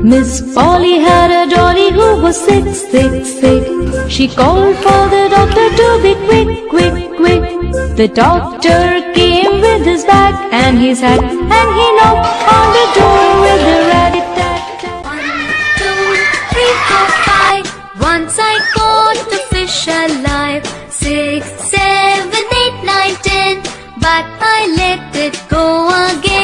Miss Polly had a dolly who was sick, sick, sick. She called for the doctor to be quick, quick, quick. The doctor came with his bag and his hat, and he knocked on the door with a rat-a-tat-tat. One, two, three, four, five. Once I caught a fish alive. Six, seven, eight, nine, ten. But I let it go again.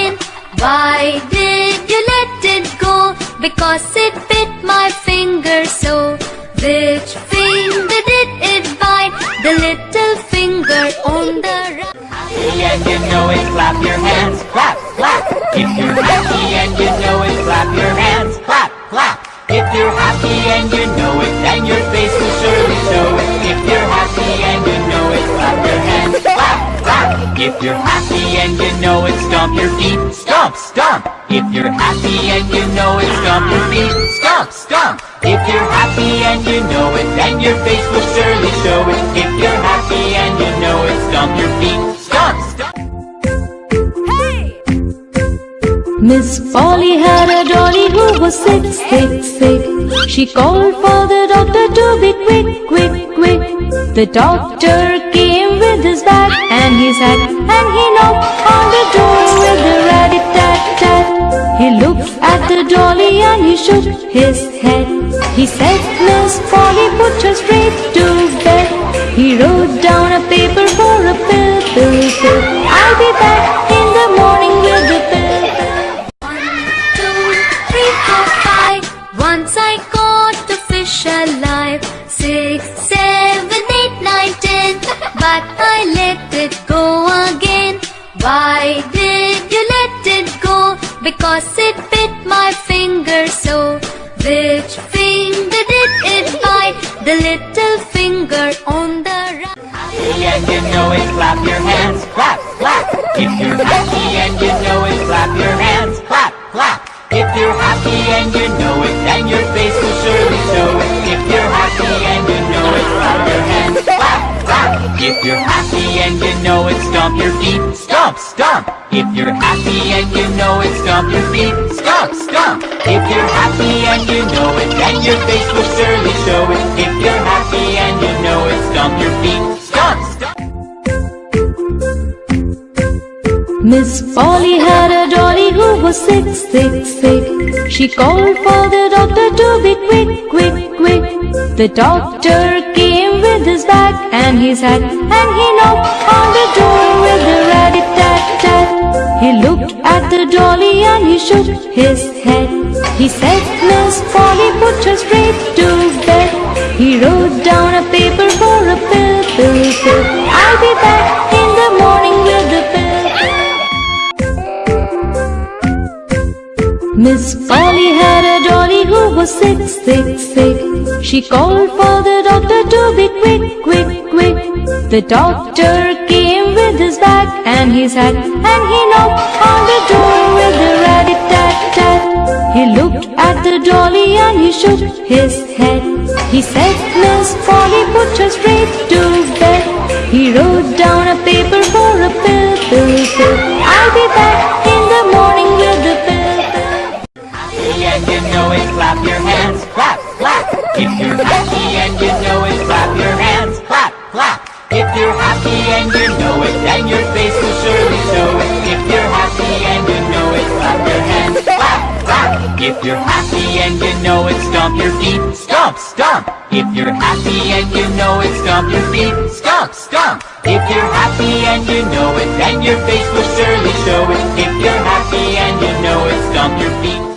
Why did you let it go? Because it bit my finger so. Which finger did it bite? The little finger on the right. happy and you know it, clap your hands, clap, clap. If you're happy and you know it, clap your hands, clap, clap. If you're happy and you know If you're happy and you know it, stomp your feet, stomp, stomp. If you're happy and you know it, stomp your feet, stomp, stomp. If you're happy and you know it, then your face will surely show it. If you're happy and you know it, stomp your feet, stomp, stomp. Miss Polly had a dolly who was sick, sick, sick. She called for the doctor to be quick, quick, quick. The doctor came with his bag and his hat, and he knocked on the door with a rat-a-tat-tat. He looked at the dolly and he shook his head. He said, Miss Polly, put her straight to bed. He wrote my finger so. Which finger did it bite? The little finger on the right. happy and you know it, clap your hands, clap, clap. If you're happy and you know it, clap your hands, clap, clap. If you're happy and you know it, then your face will surely show it. If you're happy and you know it, clap your hands, clap, clap. If you're happy and you know it, stomp your feet, stomp, stomp. If you're happy and you know it, stomp your feet, stomp, stomp. If you're happy and you know it, then your face will surely show it. If you're happy and you know it, stomp your feet, stomp, stomp. Miss Polly had a dolly who was sick, sick, sick. She called for the doctor to be quick, quick, quick. The doctor came with his bag and his hat, and he knocked on the door. He looked at the dolly and he shook his head. He said, Miss Polly, put her straight to bed. He wrote down a paper for a pill, pill, pill. I'll be back in the morning with the pill. Miss Polly had a dolly who was sick, sick, sick. She called for the doctor to be quick, quick, quick. The doctor came his bag and his hat, and he knocked on the door with a rat-a-tat-tat. He looked at the dolly and he shook his head. He said, Miss Polly, put her straight to bed. He wrote down a paper for a pill, pill, pill. I'll be back in the morning with the pill, pill. happy and you know it, clap your hands, clap, clap. If you're happy and you know it, clap your hands, clap, clap. If you're happy and you you're happy and you know it, stomp your feet, stomp, stomp. If you're happy and you know it, stomp your feet, stomp, stomp. If you're happy and you know it, then your face will surely show it. If you're happy and you know it, stomp your feet.